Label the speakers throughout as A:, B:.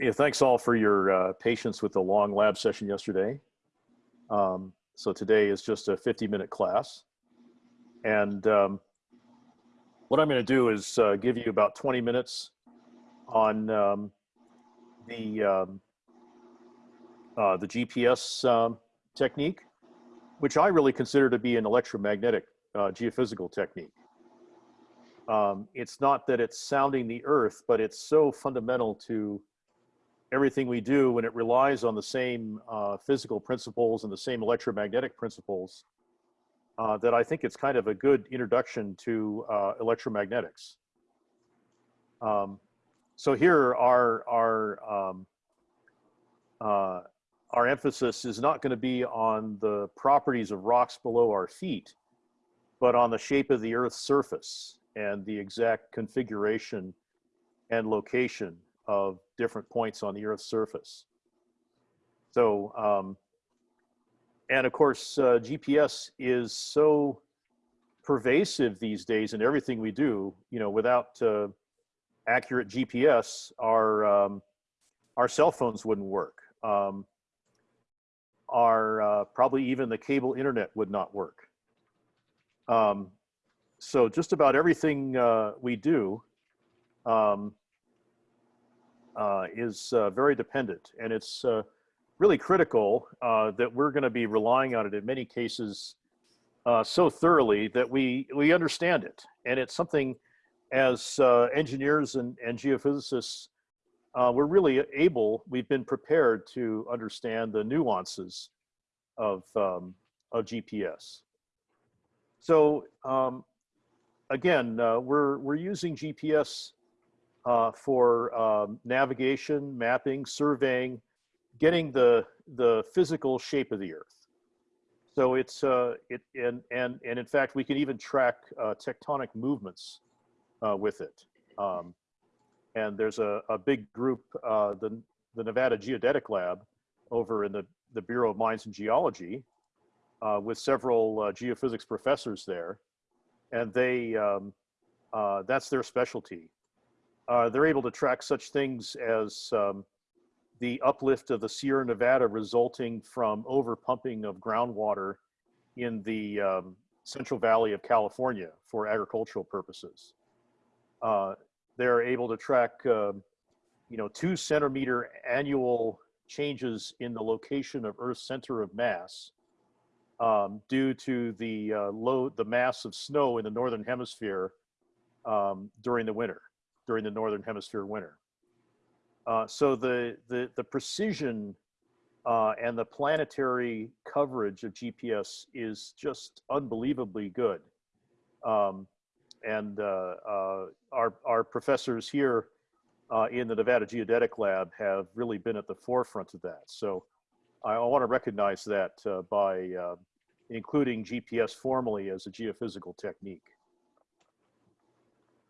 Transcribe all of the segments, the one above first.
A: Yeah, thanks all for your uh, patience with the long lab session yesterday. Um, so today is just a 50 minute class. And um, what I'm gonna do is uh, give you about 20 minutes on um, the, um, uh, the GPS um, technique, which I really consider to be an electromagnetic uh, geophysical technique. Um, it's not that it's sounding the earth, but it's so fundamental to everything we do when it relies on the same uh, physical principles and the same electromagnetic principles uh, that I think it's kind of a good introduction to uh, electromagnetics. Um, so here our, our, um, uh, our emphasis is not gonna be on the properties of rocks below our feet, but on the shape of the earth's surface and the exact configuration and location of different points on the Earth's surface. So, um, and of course, uh, GPS is so pervasive these days in everything we do. You know, without uh, accurate GPS, our um, our cell phones wouldn't work. Um, our uh, probably even the cable internet would not work. Um, so just about everything uh, we do um, is uh, very dependent. And it's uh, really critical uh, that we're going to be relying on it in many cases uh, so thoroughly that we we understand it. And it's something as uh, engineers and, and geophysicists we're really able we've been prepared to understand the nuances of um, of GPS so um, again we're we're using GPS uh, for um, navigation, mapping, surveying, getting the, the physical shape of the earth. So it's, uh, it, and, and, and in fact, we can even track uh, tectonic movements uh, with it. Um, and there's a, a big group, uh, the, the Nevada Geodetic Lab over in the, the Bureau of Mines and Geology uh, with several geophysics professors there. And they, um, that's their specialty uh, they're able to track such things as um, the uplift of the Sierra Nevada resulting from overpumping of groundwater in the um, Central Valley of California for agricultural purposes. Uh, they're able to track, uh, you know, two centimeter annual changes in the location of Earth's center of mass um, due to the uh, low, the mass of snow in the northern hemisphere um, during the winter during the Northern Hemisphere winter. Uh, so the, the, the precision uh, and the planetary coverage of GPS is just unbelievably good. Um, and uh, uh our, our professors here uh, in the Nevada Geodetic Lab have really been at the forefront of that. So I want to recognize that uh, by including GPS formally as a geophysical technique.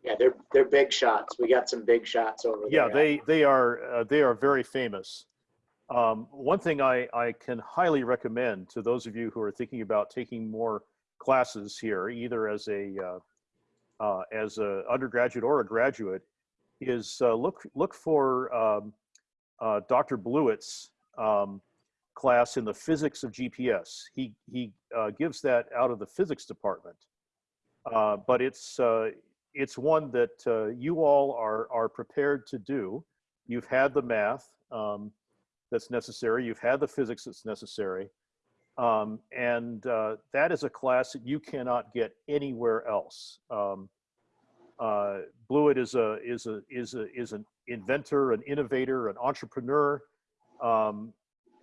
B: Yeah, they're they're big shots. We got some big shots over there.
A: yeah, they they are uh, they are very famous. Um, one thing I I can highly recommend to those of you who are thinking about taking more classes here, either as a uh, uh, as a undergraduate or a graduate, is uh, look look for um, uh, Dr. Blewitt's um, class in the physics of GPS. He he uh, gives that out of the physics department, but it's it's one that uh, you all are, are prepared to do. You've had the math um, that's necessary. You've had the physics that's necessary. Um, and uh, that is a class that you cannot get anywhere else. Um, uh, Blewitt is a is a is a is an inventor, an innovator, an entrepreneur, um,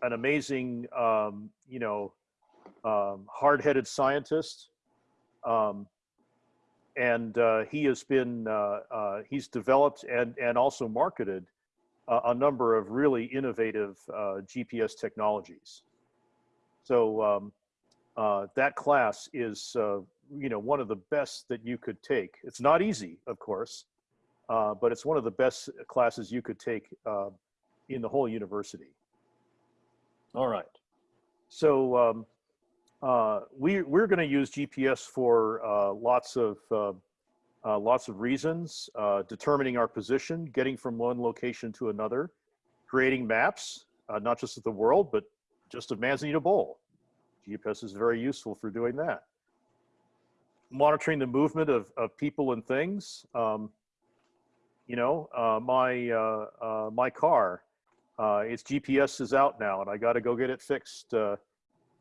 A: an amazing um, you know um, hard-headed scientist. And uh, he has been uh, uh, he's developed and and also marketed a number of really innovative uh, GPS technologies. So um, uh, that class is uh, you know one of the best that you could take. It's not easy, of course, but it's one of the best classes you could take in the whole university. All right. So um, uh, we, we're going to use GPS for uh, lots of uh, uh lots of reasons, uh, determining our position, getting from one location to another, creating maps, uh, not just of the world, but just of Manzanita Bowl. GPS is very useful for doing that. Monitoring the movement of, of people and things. Um, you know, my, my car, its GPS is out now and I got to go get it fixed.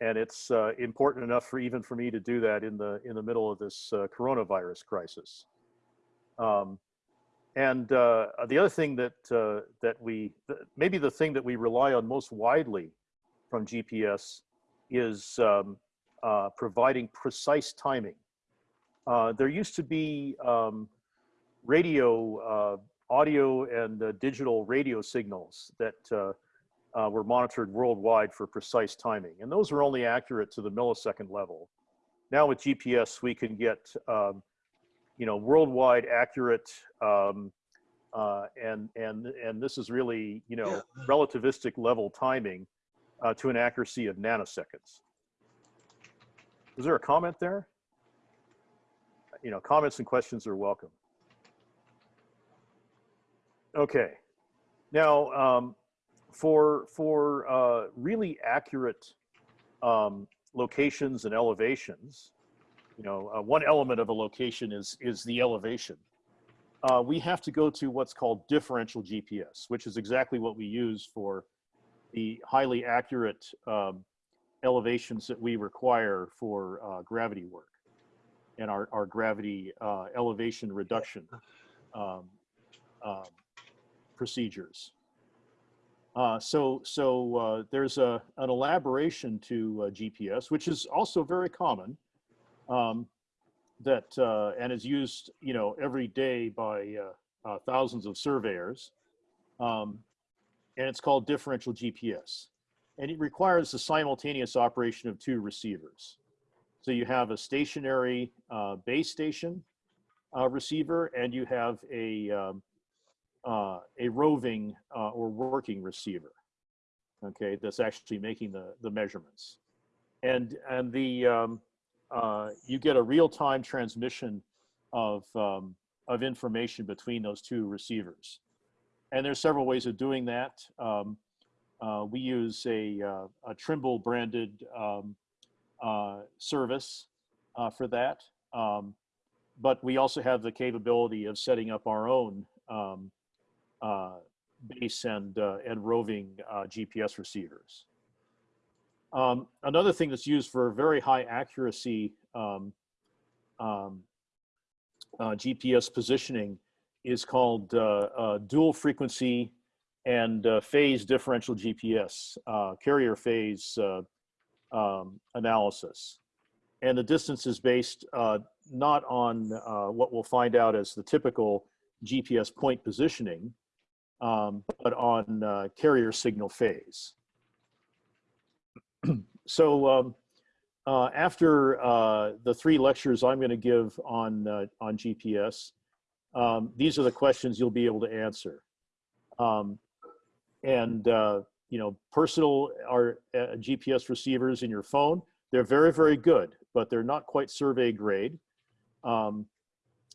A: And it's uh, important enough for even for me to do that in the, in the middle of this uh, coronavirus crisis. Um, and uh, the other thing that, uh, that we, th maybe the thing that we rely on most widely from GPS is um, uh, providing precise timing. Uh, there used to be um, radio, audio and digital radio signals that were monitored worldwide for precise timing. And those were only accurate to the millisecond level. Now with GPS, we can get um, you know, worldwide accurate, um, uh, and and and this is really you know relativistic level timing uh, to an accuracy of nanoseconds. Is there a comment there? You know, comments and questions are welcome. Okay, now um, for for uh, really accurate um, locations and elevations, you know, uh, one element of a location is, is the elevation. Uh, we have to go to what's called differential GPS, which is exactly what we use for the highly accurate um, elevations that we require for uh, gravity work and our, our gravity uh, elevation reduction um, um, procedures. Uh, so so uh, there's a, an elaboration to GPS, which is also very common um, that uh, and is used you know every day by uh, uh, thousands of surveyors um, and it's called differential GPS and it requires the simultaneous operation of two receivers. So you have a stationary uh, base station uh, receiver and you have a um, uh, a roving or working receiver okay that's actually making the the measurements and and the um, uh, you get a real-time transmission of, um, of information between those two receivers. And there's several ways of doing that. Um, uh, we use a, uh, a Trimble branded um, uh, service uh, for that. Um, but we also have the capability of setting up our own um, base and, and roving GPS receivers. Um, another thing that's used for very high accuracy um, um, uh, GPS positioning is called uh, uh, dual frequency and uh, phase differential GPS, uh, carrier phase uh, um, analysis. And the distance is based not on what we'll find out as the typical GPS point positioning, um, but on carrier signal phase. so um, uh, after uh, the three lectures I'm going to give on uh, on GPS, um, these are the questions you'll be able to answer. Um, and uh, you know, personal are uh, GPS receivers in your phone. They're very very good, but they're not quite survey grade. Um,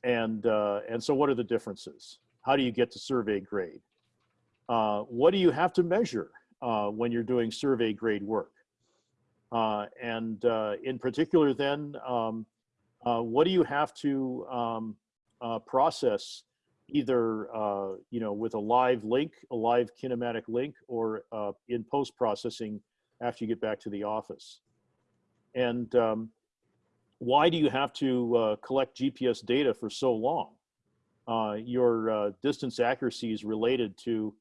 A: and uh, and so, what are the differences? How do you get to survey grade? What do you have to measure when you're doing survey grade work? Uh, and uh, in particular then, um, uh, what do you have to um, process either you know with a live link, a live kinematic link, or in post-processing after you get back to the office? And um, why do you have to uh, collect GPS data for so long? Uh, your uh, distance accuracy is related to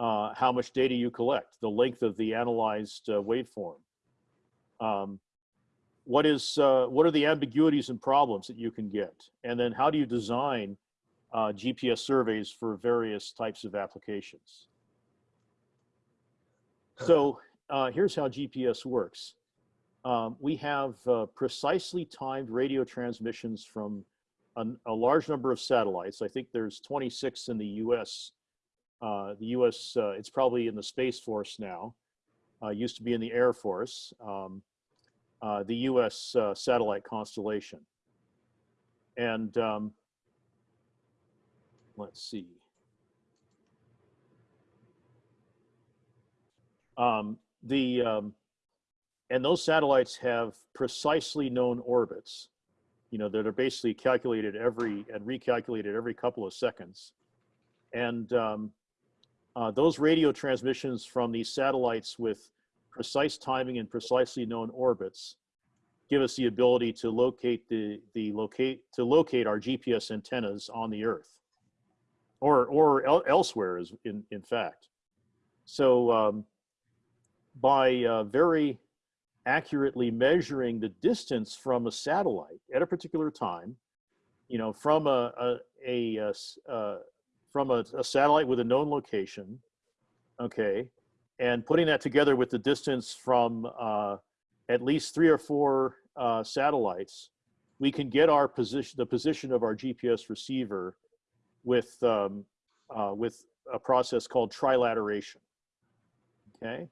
A: how much data you collect, the length of the analyzed waveform. Um, what is uh, what are the ambiguities and problems that you can get, and then how do you design uh, GPS surveys for various types of applications? So uh, here's how GPS works. Um, we have uh, precisely timed radio transmissions from a, a, large number of satellites. I think there's 26 in the U.S. Uh, the U.S. Uh, it's probably in the Space Force now. used to be in the Air Force. Um, uh, the US uh, satellite constellation. And um, let's see. Um, the, um, and those satellites have precisely known orbits, you know, that are basically calculated every and recalculated every couple of seconds. And um, uh, those radio transmissions from these satellites with precise timing and precisely known orbits give us the ability to locate the, the locate, to locate our GPS antennas on the earth or, or el elsewhere is in, in fact. So um, by uh, very accurately measuring the distance from a satellite at a particular time, you know, from a. uh, from a, a satellite with a known location, okay, and putting that together with the distance from uh, at least three or four uh, satellites, we can get our position, the position of our GPS receiver with um, uh, with a process called trilateration. Okay,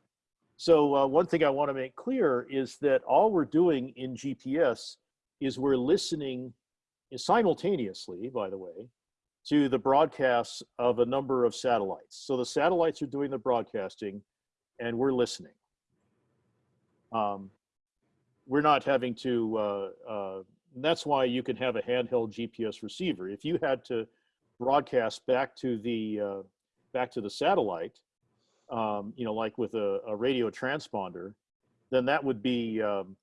A: so uh, one thing I want to make clear is that all we're doing in GPS is we're listening simultaneously, by the way, to the broadcasts of a number of satellites. So the satellites are doing the broadcasting, and we're listening. Um, we're not having to. Uh, uh, that's why you can have a handheld GPS receiver. If you had to broadcast back to the uh, back to the satellite, um, you know, like with a, a radio transponder, then that would be, um,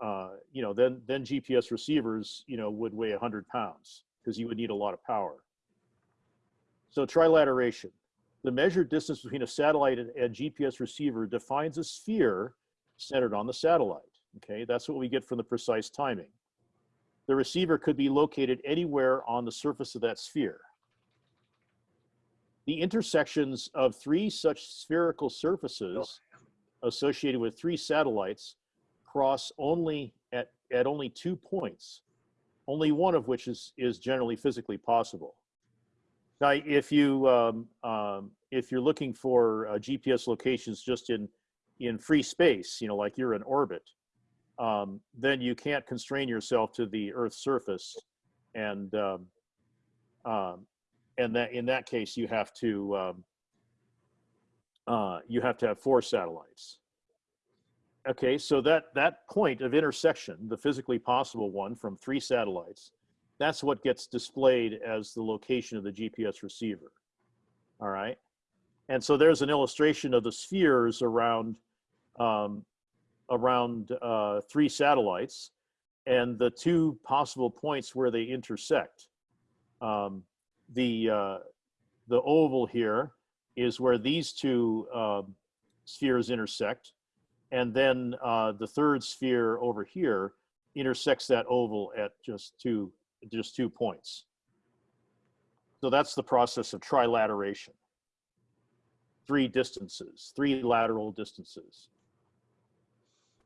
A: uh, you know, then then GPS receivers, you know, would weigh 100 pounds because you would need a lot of power. So trilateration, the measured distance between a satellite and, and GPS receiver defines a sphere centered on the satellite. Okay, that's what we get from the precise timing. The receiver could be located anywhere on the surface of that sphere. The intersections of three such spherical surfaces associated with three satellites cross only at, at only two points, only one of which is, is generally physically possible. Now, if you um, um, if you're looking for uh, GPS locations just in in free space, you know, like you're in orbit, um, then you can't constrain yourself to the Earth's surface, and um, um, and that in that case you have to um, uh, you have to have four satellites. Okay, so that that point of intersection, the physically possible one from three satellites, that's what gets displayed as the location of the GPS receiver. All right, and so there's an illustration of the spheres around um, around uh, three satellites and the two possible points where they intersect. Um, the, uh, the oval here is where these two um, spheres intersect. And then uh, the third sphere over here intersects that oval at just two, just two points. So that's the process of trilateration. Three distances, three lateral distances.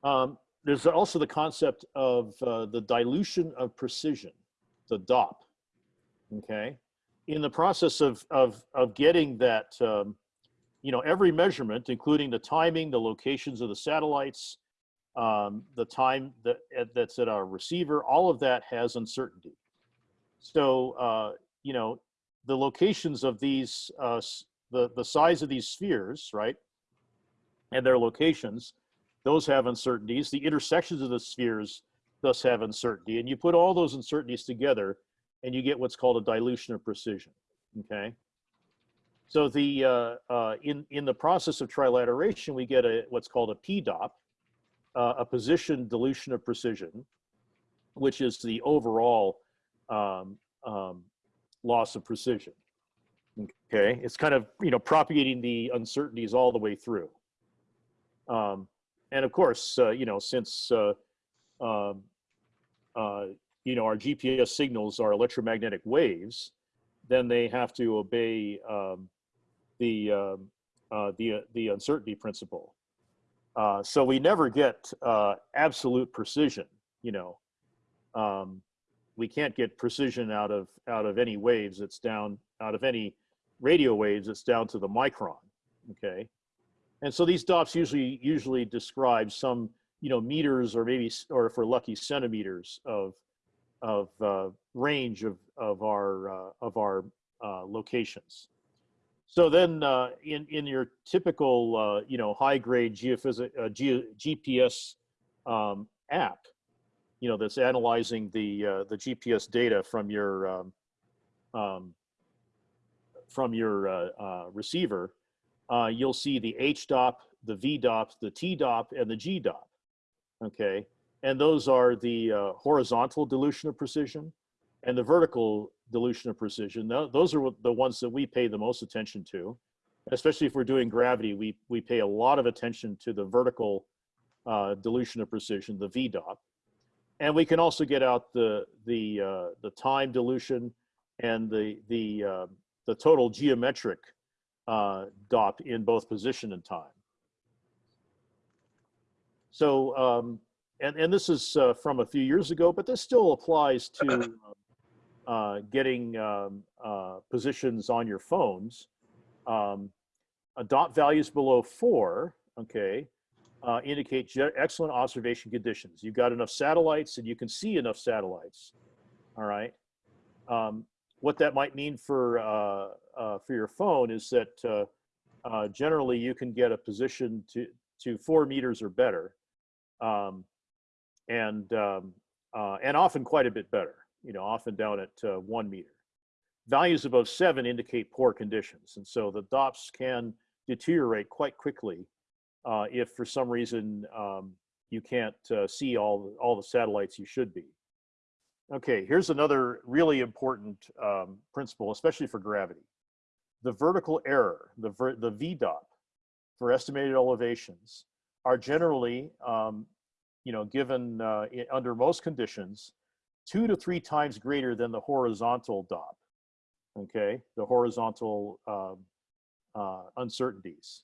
A: Um, there's also the concept of uh, the dilution of precision, the DOP. Okay, in the process of of of getting that, um, you know, every measurement, including the timing, the locations of the satellites, um, the time that that's at our receiver, all of that has uncertainty. So, uh, you know, the locations of these, uh, the the size of these spheres, right, and their locations those have uncertainties. The intersections of the spheres thus have uncertainty. And you put all those uncertainties together and you get what's called a dilution of precision, okay? So the, uh, uh, in, in the process of trilateration, we get a, what's called a PDOP, uh, a position dilution of precision, which is the overall um, um, loss of precision. Okay, it's kind of you know propagating the uncertainties all the way through. Um, and of course, uh, you know, since uh, um, uh, you know our GPS signals are electromagnetic waves, then they have to obey um, the um, uh, the the uncertainty principle. Uh, so we never get uh, absolute precision. You know, um, we can't get precision out of out of any waves. It's down out of any radio waves. It's down to the micron. Okay. And so these dots usually usually describe some, you know, meters or maybe, or if we're lucky, centimeters of of uh, range of of our uh, of our uh, locations. So then, uh, in in your typical, uh, you know, high grade geophysic uh, G, GPS um, app, you know, that's analyzing the uh, the GPS data from your um, um, from your uh, uh, receiver, uh, you'll see the HDOP, the VDOP, the TDOP, and the GDOP. Okay, and those are the uh, horizontal dilution of precision and the vertical dilution of precision. Tho- Those are the ones that we pay the most attention to, especially if we're doing gravity. We we pay a lot of attention to the vertical uh, dilution of precision, the VDOP, and we can also get out the the uh, the time dilution and the the uh, the total geometric uh, DOP in both position and time. So, um, and, and this is uh, from a few years ago, but this still applies to uh, getting um, uh, positions on your phones. Um, a dot values below four, okay, uh, indicate excellent observation conditions. You've got enough satellites and you can see enough satellites, all right? Um, what that might mean for, uh, uh, for your phone is that uh, uh, generally you can get a position to, to four meters or better um, and um, uh, and often quite a bit better. You know, often down at one meter. Values above seven indicate poor conditions, and so the DOPS can deteriorate quite quickly uh, if, for some reason, um, you can't uh, see all all the satellites you should be. Okay, here's another really important um, principle, especially for gravity. The vertical error, the ver the VDOP, for estimated elevations, are generally um, you know, given uh, under most conditions, two to three times greater than the horizontal DOP. Okay, the horizontal um, uh, uncertainties.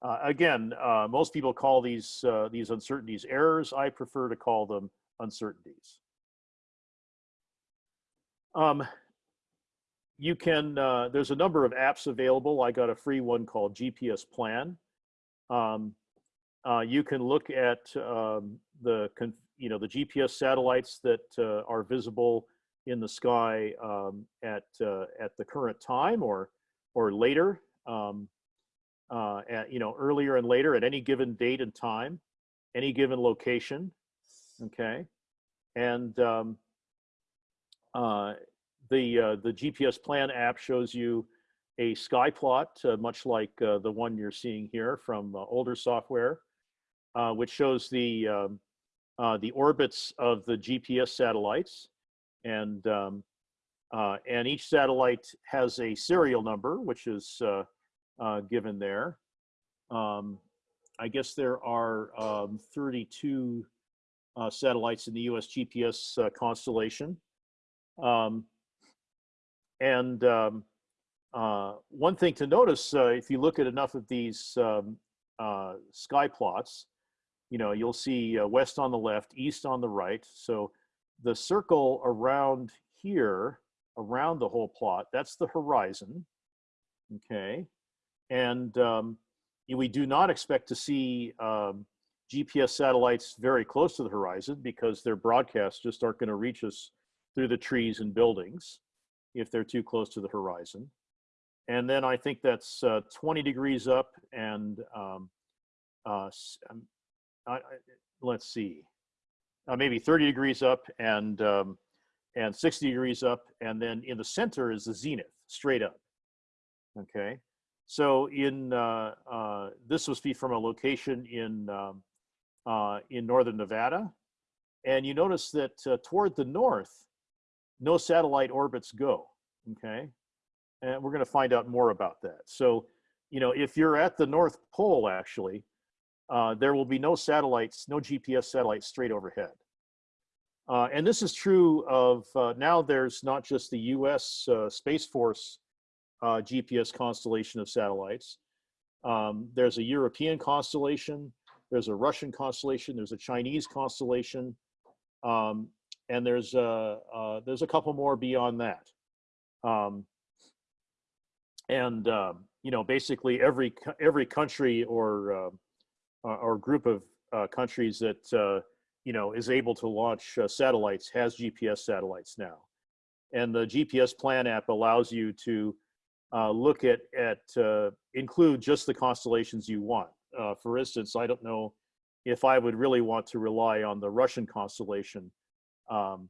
A: Uh, again, uh, most people call these uh, these uncertainties errors. I prefer to call them uncertainties. Um, you can. Uh, there's a number of apps available. I got a free one called GPS Plan. Um, uh, you can look at um, the you know the GPS satellites that uh, are visible in the sky um, at at the current time or or later um, uh, at, you know earlier and later at any given date and time any given location okay? And um, uh, the uh, the GPS plan app shows you a sky plot uh, much like uh, the one you're seeing here from uh, older software which shows the um, the orbits of the GPS satellites, and um, and each satellite has a serial number, which is uh, given there. Um, I guess there are um, 32 uh, satellites in the U.S. GPS uh, constellation, um, and um, uh, one thing to notice uh, if you look at enough of these um, uh, sky plots, you know, you'll see west on the left, east on the right. So the circle around here, around the whole plot, that's the horizon. Okay. And um, we do not expect to see um, GPS satellites very close to the horizon because their broadcasts just aren't going to reach us through the trees and buildings if they're too close to the horizon. And then I think that's uh, 20 degrees up and um, uh, um, I, I, let's see, uh, maybe 30 degrees up and um, and 60 degrees up, and then in the center is the zenith, straight up. Okay, so in uh, uh, this was from a location in um, uh, in northern Nevada, and you notice that uh, toward the north, no satellite orbits go. Okay, and we're going to find out more about that. So, you know, if you're at the North Pole, actually, uh, there will be no satellites, no GPS satellites straight overhead. Uh, and this is true of now there's not just the US Space Force uh, GPS constellation of satellites. Um, there's a European constellation, there's a Russian constellation, there's a Chinese constellation, um, and there's a, uh, there's a couple more beyond that. Um, and um, you know, basically every every country or uh, or group of uh, countries that uh, you know is able to launch uh, satellites has GPS satellites now, and the GPS Plan app allows you to uh, look at, at uh, include just the constellations you want. Uh, for instance, I don't know if I would really want to rely on the Russian constellation, um,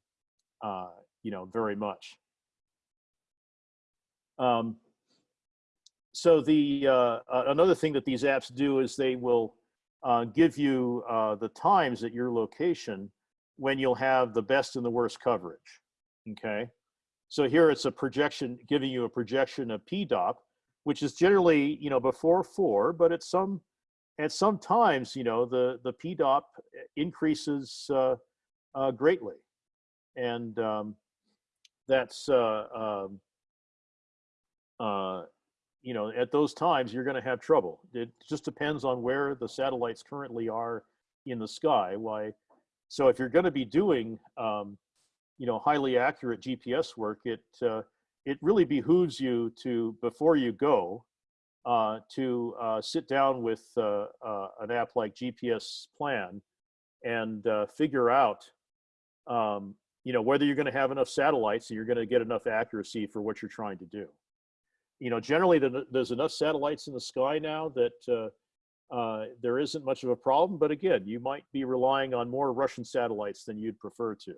A: uh, you know, very much. Um, so the uh, uh, another thing that these apps do is they will give you the times at your location when you'll have the best and the worst coverage. Okay, so here it's a projection giving you a projection of PDOP, which is generally you know before four, but at some at some times you know the the PDOP increases uh, uh, greatly, and um, that's um, uh, you know, at those times, you're going to have trouble. It just depends on where the satellites currently are in the sky. Why? So if you're going to be doing, um, you know, highly accurate GPS work, it uh, it really behooves you to before you go uh, to uh, sit down with uh, uh, an app like GPS Plan and uh, figure out, um, you know, whether you're going to have enough satellites and you're going to get enough accuracy for what you're trying to do you know, generally the, there's enough satellites in the sky now that uh, uh, there isn't much of a problem. But again, you might be relying on more Russian satellites than you'd prefer to.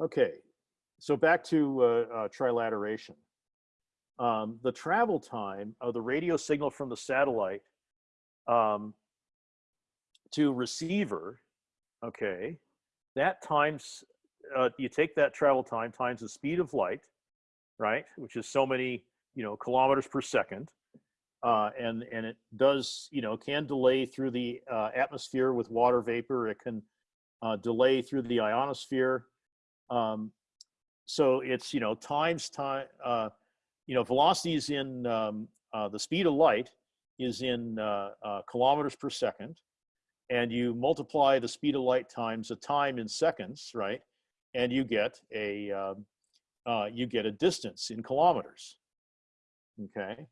A: Okay, so back to uh, uh, trilateration. Um, the travel time of the radio signal from the satellite um, to receiver, okay, that times, uh, you take that travel time times the speed of light, right? Which is so many, you know, kilometers per second. Uh, and, and it does, you know, can delay through the uh, atmosphere with water vapor. It can uh, delay through the ionosphere. Um, so it's, you know, times time, uh, you know, velocity is in, um, uh, the speed of light is in uh, kilometers per second. And you multiply the speed of light times the time in seconds, right? And you get a, um, uh, you get a distance in kilometers. Okay,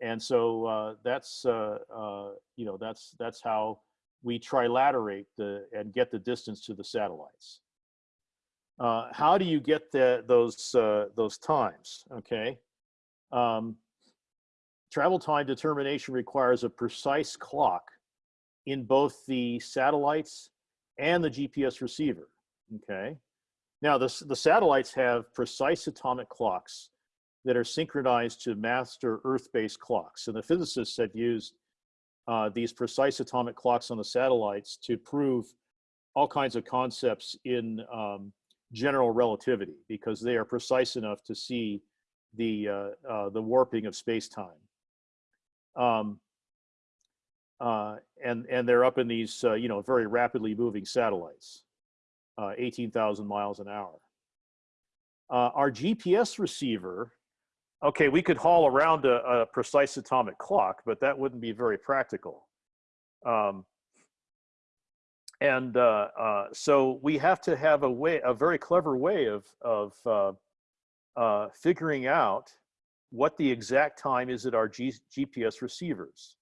A: and so uh, that's uh, uh, you know that's that's how we trilaterate the and get the distance to the satellites. Uh, how do you get the, those uh, those times? Okay, um, travel time determination requires a precise clock in both the satellites and the GPS receiver. Okay, now, the, the satellites have precise atomic clocks that are synchronized to master Earth-based clocks. And the physicists have used uh, these precise atomic clocks on the satellites to prove all kinds of concepts in um, general relativity because they are precise enough to see the, uh, uh, the warping of space-time. Um, uh, and, and they're up in these, uh, you know, very rapidly moving satellites uh, 18,000 miles an hour. Uh, our GPS receiver, okay, we could haul around a, a, precise atomic clock, but that wouldn't be very practical. Um, and uh, uh, so we have to have a way, a very clever way of, of uh, uh, figuring out what the exact time is at our G GPS receivers.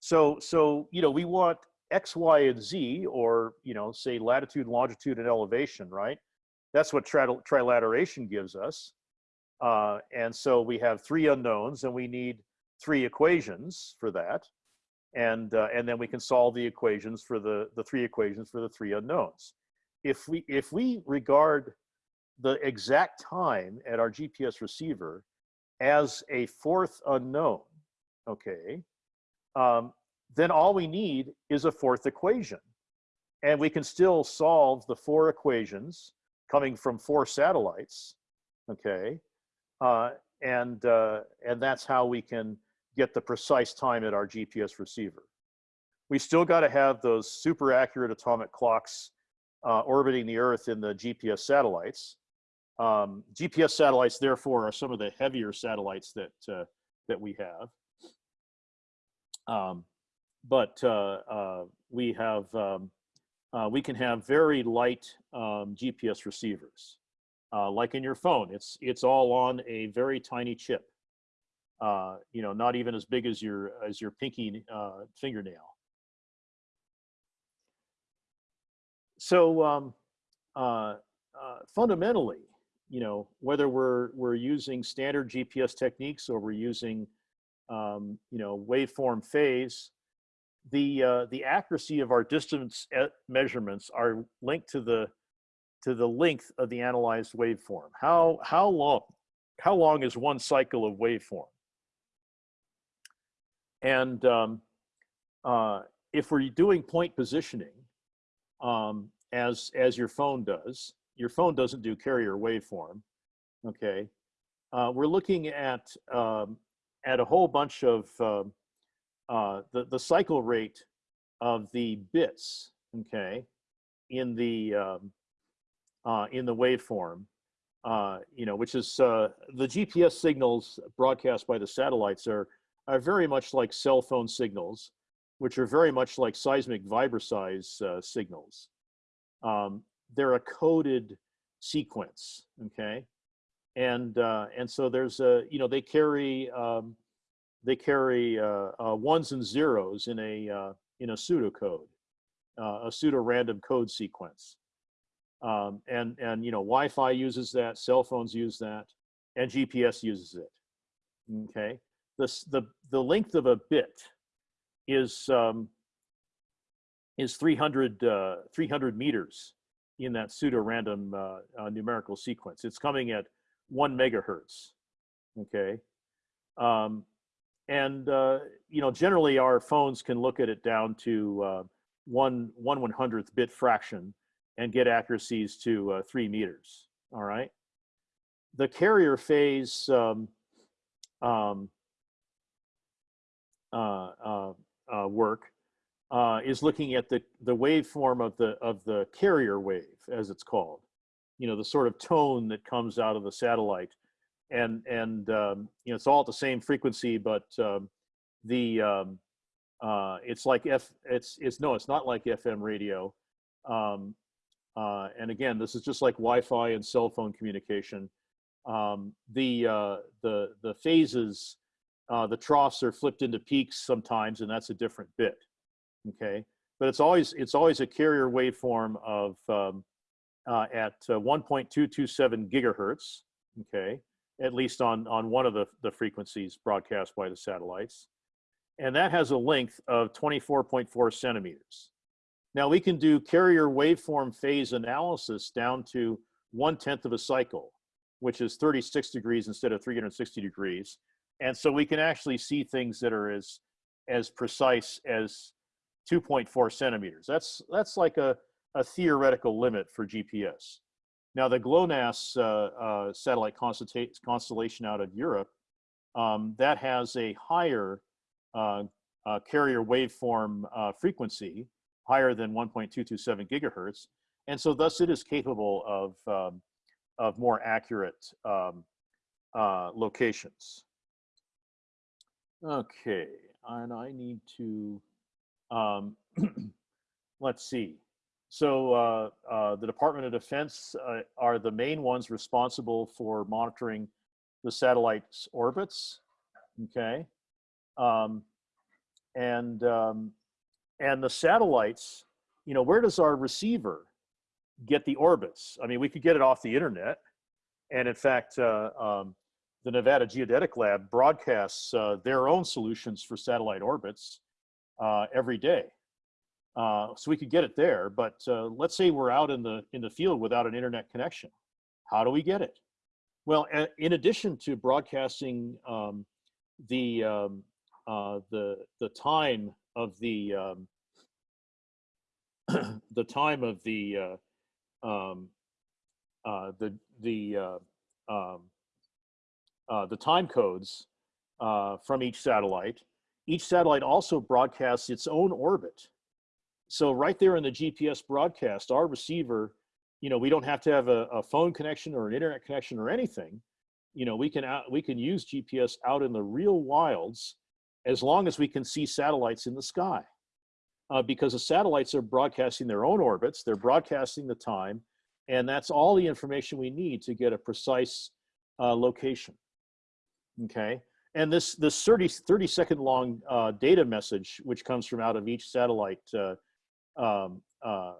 A: So, so, you know, we want X, Y, and Z, or, you know, say latitude, longitude, and elevation, right? That's what tri trilateration gives us. Uh, and so we have three unknowns and we need three equations for that. And, uh, and then we can solve the equations for the, the three equations for the three unknowns. If we, if we regard the exact time at our GPS receiver as a fourth unknown, okay, um, then all we need is a fourth equation. And we can still solve the four equations coming from four satellites, okay? Uh, and, uh, and that's how we can get the precise time at our GPS receiver. We still gotta have those super accurate atomic clocks uh, orbiting the Earth in the GPS satellites. Um, GPS satellites, therefore, are some of the heavier satellites that, uh, that we have. Um, but uh, uh, we have um, uh, we can have very light um, GPS receivers, like in your phone. It's it's all on a very tiny chip. You know, not even as big as your as your pinky fingernail. So um, fundamentally, you know, whether we're, we're using standard GPS techniques or we're using, um, you know, waveform phase, the, uh, the accuracy of our distance e- measurements are linked to the, to the length of the analyzed waveform. How, how long, how long is one cycle of waveform? And um, uh, if we're doing point positioning, um, as, as your phone does, your phone doesn't do carrier waveform, okay? Uh, we're looking at, um, at a whole bunch of um, uh, the, the cycle rate of the bits, okay, in the, um, uh, in the waveform, uh, you know, which is uh, the GPS signals broadcast by the satellites are, are very much like cell phone signals, which are very much like seismic vibroseis uh, signals. Um, they're a coded sequence, okay? And, uh, and so there's a, you know, they carry, um, they carry uh, uh, ones and zeros in a, uh, in a pseudocode, uh, a pseudo-random code sequence. Um, and, and, you know, Wi-Fi uses that, cell phones use that, and GPS uses it, okay? The, the, the length of a bit is, um, is 300, uh, 300 meters in that pseudo-random uh, uh, numerical sequence. It's coming at one megahertz, okay? Um, and, uh, you know, generally our phones can look at it down to uh, one, one one hundredth bit fraction and get accuracies to uh, three meters, all right? The carrier phase um, um, work uh, is looking at the, the waveform of the, of the carrier wave, as it's called. You know, the sort of tone that comes out of the satellite. And, and um, you know, it's all at the same frequency, but um, the, um, uh, it's like F, it's, it's, no, it's not like FM radio. Um, uh, and again, this is just like Wi-Fi and cell phone communication. Um, the, uh, the, the phases, uh, the troughs are flipped into peaks sometimes, and that's a different bit okay? But it's always, it's always a carrier waveform of, um, uh, at uh, 1.227 gigahertz, okay? At least on, on one of the, the frequencies broadcast by the satellites. And that has a length of 24.4 centimeters. Now we can do carrier waveform phase analysis down to one tenth of a cycle, which is 36 degrees instead of 360 degrees. And so we can actually see things that are as, as precise as 2.4 centimeters. That's, that's like a, a theoretical limit for GPS. Now the GLONASS uh, uh, satellite constellation out of Europe, um, that has a higher uh, uh, carrier waveform uh, frequency, higher than 1.227 gigahertz. And so thus it is capable of, um, of more accurate um, uh, locations. Okay, and I need to, um, let's see. So uh, uh, the Department of Defense uh, are the main ones responsible for monitoring the satellite's orbits. Okay, um, and um, and the satellites, you know, where does our receiver get the orbits? I mean, we could get it off the internet, and in fact, uh, um, the Nevada Geodetic Lab broadcasts uh, their own solutions for satellite orbits uh, every day. Uh, so we could get it there, but uh, let's say we're out in the in the field without an internet connection. How do we get it? Well, in addition to broadcasting um, the um, uh, the the time of the um, the time of the uh, um, the the uh, the time codes uh, from each satellite. Each satellite also broadcasts its own orbit. So right there in the GPS broadcast, our receiver, you know, we don't have to have a, a phone connection or an internet connection or anything. You know, we can out, we can use GPS out in the real wilds as long as we can see satellites in the sky. Uh, because the satellites are broadcasting their own orbits, they're broadcasting the time, and that's all the information we need to get a precise uh, location. Okay, and this this 30, 30 second long uh, data message, which comes from out of each satellite uh, um, uh,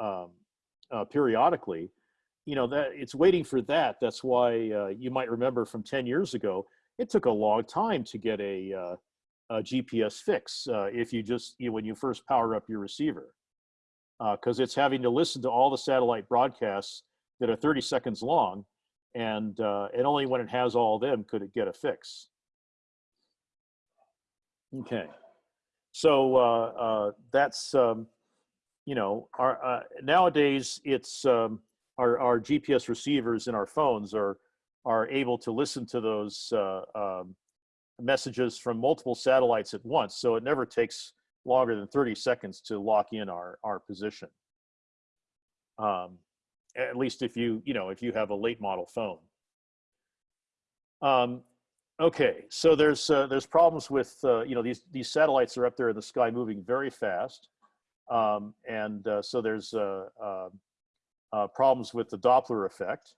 A: um, uh, periodically, you know that it's waiting for that. That's why uh, you might remember from 10 years ago, it took a long time to get a, uh, a GPS fix uh, if you just you know, when you first power up your receiver, because it's having to listen to all the satellite broadcasts that are 30 seconds long, and uh, and only when it has all of them could it get a fix. Okay, so uh, uh, that's um, you know our uh, nowadays it's um, our our GPS receivers in our phones are are able to listen to those uh, um, messages from multiple satellites at once, so it never takes longer than 30 seconds to lock in our our position. Um, at least if you you know if you have a late model phone. Um, okay, so there's uh, there's problems with uh, you know these these satellites are up there in the sky moving very fast, um, and uh, so there's uh, uh, uh, problems with the Doppler effect.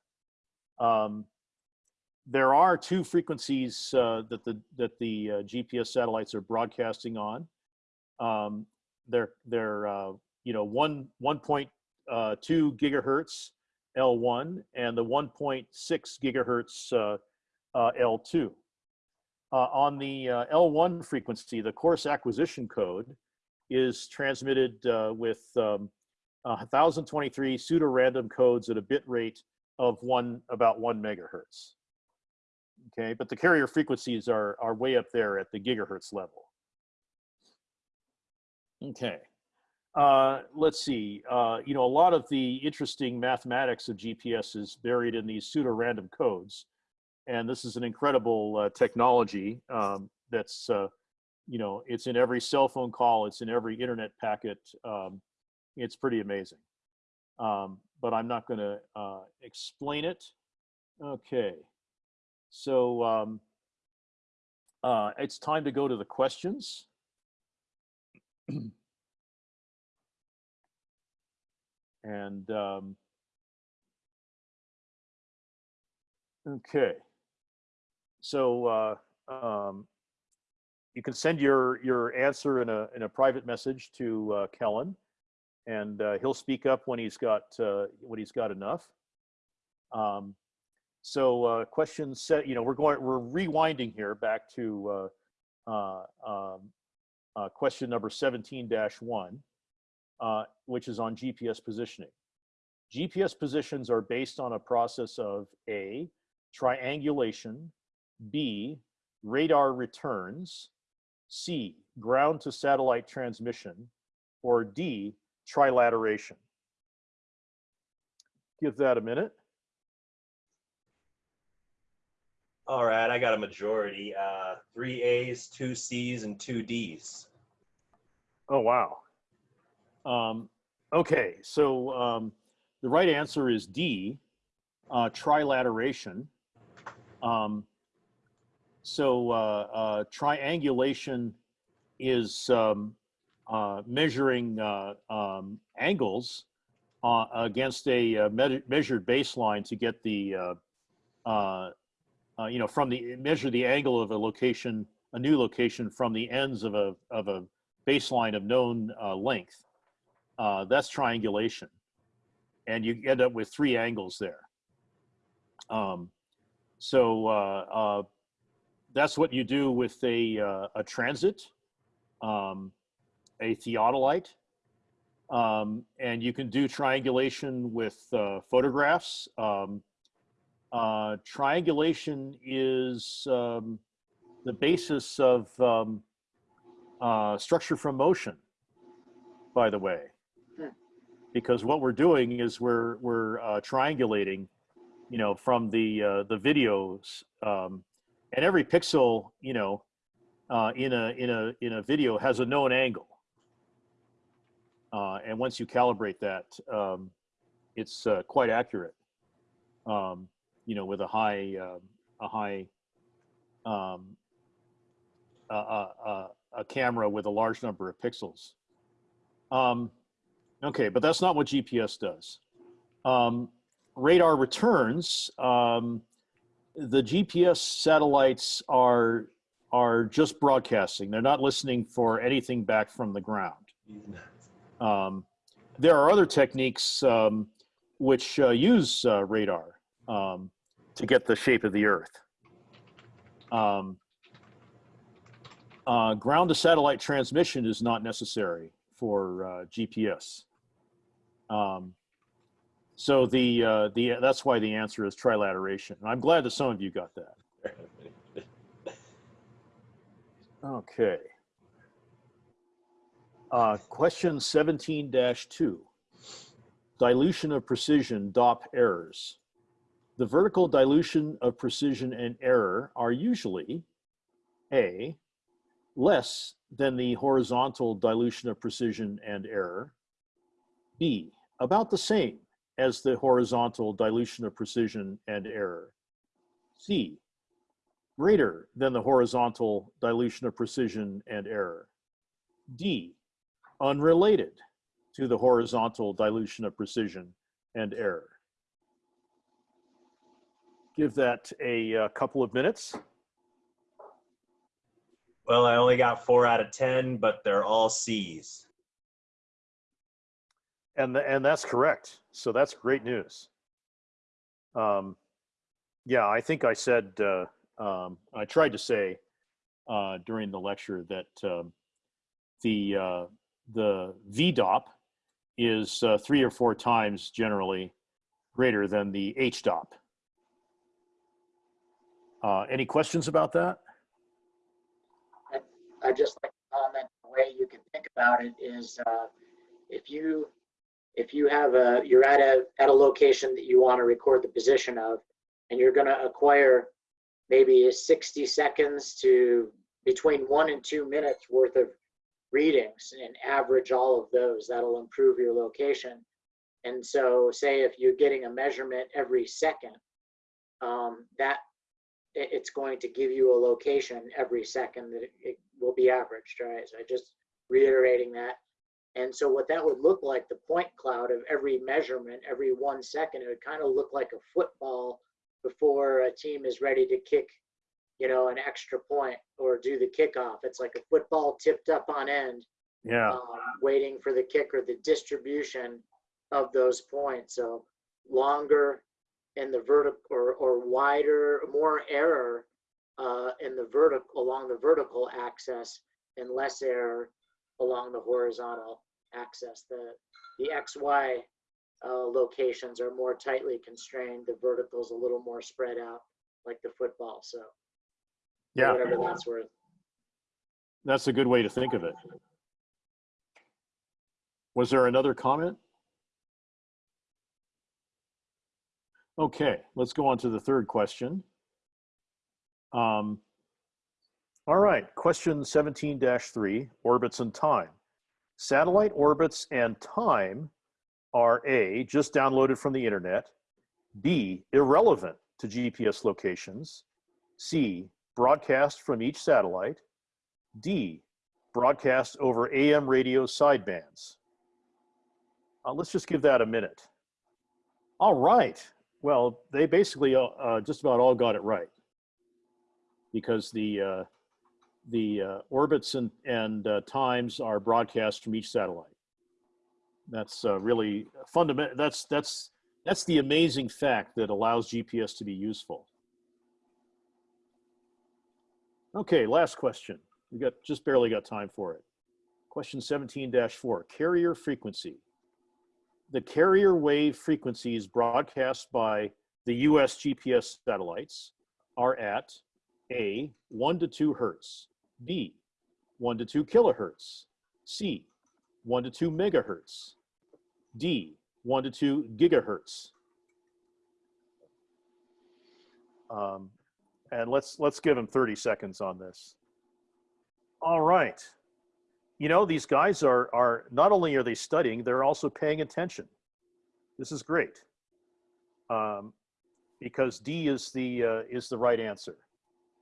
A: Um, there are two frequencies that the that the GPS satellites are broadcasting on. Um, they're they're you know one one point uh, 2 gigahertz L1 and the 1.6 gigahertz uh, uh, L2. Uh, on the uh, L1 frequency, the coarse acquisition code is transmitted uh, with um, 1023 pseudo-random codes at a bit rate of one about one megahertz. Okay, but the carrier frequencies are, are way up there at the gigahertz level. Okay. Uh, let's see, uh, you know, a lot of the interesting mathematics of GPS is buried in these pseudo-random codes. And this is an incredible uh, technology um, that's, uh, you know, it's in every cell phone call, it's in every internet packet. Um, it's pretty amazing. Um, but I'm not gonna uh, explain it. Okay, so um, it's time to go to the questions. And um, okay, so uh, um, you can send your your answer in a in a private message to uh, Kellen, and uh, he'll speak up when he's got uh, when he's got enough. Um, so uh, question set, you know, we're going we're rewinding here back to uh, um, question number 17-1 uh, which is on GPS positioning. GPS positions are based on a process of A, triangulation, B, radar returns, C, ground to satellite transmission, or D, trilateration. Give that a minute.
C: All right, I got a majority. Uh, three A's, two C's, and two D's.
A: Oh, wow. Um, okay, so um, the right answer is D, uh, trilateration. Um, so uh, uh, triangulation is um, uh, measuring uh, um, angles uh, against a me measured baseline to get the, you know, from the, measure the angle of a location, a new location from the ends of a, of a baseline of known length uh, that's triangulation. And you end up with three angles there. Um, so uh, uh, that's what you do with a, uh, a transit, um, a theodolite, um, and you can do triangulation with uh, photographs. Um, triangulation is um, the basis of um, structure from motion, by the way because what we're doing is we're we're uh, triangulating, you know, from the uh, the videos, um, and every pixel, you know, uh, in a in a in a video has a known angle, uh, and once you calibrate that, um, it's uh, quite accurate. Um, you know, with a high um, a high um, a, a, a, camera with a large number of pixels. Um, Okay, but that's not what GPS does. Um, radar returns, um, the GPS satellites are, are just broadcasting. They're not listening for anything back from the ground. Um, there are other techniques um, which uh, use uh, radar um, to get the shape of the Earth. Um, uh, ground to satellite transmission is not necessary for uh, GPS. Um, so the uh, the that's why the answer is trilateration. And I'm glad that some of you got that. Okay. Uh, question 17-2. Dilution of precision, DOP errors. The vertical dilution of precision and error are usually A, less than the horizontal dilution of precision and error. B, about the same as the horizontal dilution of precision and error. C, greater than the horizontal dilution of precision and error. D, unrelated to the horizontal dilution of precision and error. Give that a, uh couple of minutes.
C: Well, I only got four out of 10, but they're all C's.
A: And, and that's correct. So that's great news. Um, yeah, I think I said, uh, um, I tried to say uh, during the lecture that um, the, uh, the VDOP is uh, three or four times generally greater than the HDOP. Uh, any questions about that?
B: I just like to comment, the way you can think about it is, uh, if you, if you have a, you're at a, at a location that you want to record the position of, and you're gonna acquire maybe 60 seconds to between one and two minutes worth of readings and average all of those, that'll improve your location. And so say if you're getting a measurement every second, um, that, it's going to give you a location every second that it, it will be averaged, right? So just reiterating that. And so what that would look like, the point cloud of every measurement, every one second, it would kind of look like a football before a team is ready to kick, you know, an extra point or do the kickoff. It's like a football tipped up on end,
A: Yeah,
B: um, waiting for the kicker, the distribution of those points. So longer in the vertical or, or wider, more error uh, in the vertical along the vertical axis and less error along the horizontal axis. The the XY uh, locations are more tightly constrained. The vertical's a little more spread out, like the football. So
A: yeah,
B: whatever that's worth.
A: that's a good way to think of it. Was there another comment? Okay, let's go on to the third question. Um, all right, question 17-3, orbits and time. Satellite orbits and time are A, just downloaded from the internet, B, irrelevant to GPS locations, C, broadcast from each satellite, D, broadcast over AM radio sidebands. Uh, let's just give that a minute. All right. Well, they basically uh, uh, just about all got it right because the uh, the uh, orbits and, and uh, times are broadcast from each satellite. That's uh, really fundamental. That's that's that's the amazing fact that allows GPS to be useful. Okay, last question. We got just barely got time for it. Question 17-4, carrier frequency. The carrier wave frequencies broadcast by the US GPS satellites are at A, 1 to 2 hertz, B, 1 to 2 kilohertz, C, 1 to 2 megahertz, D, 1 to 2 gigahertz. Um, and let's let's give them 30 seconds on this. All right. You know, these guys are are not only are they studying, they're also paying attention. This is great. Um, because D is the uh, is the right answer.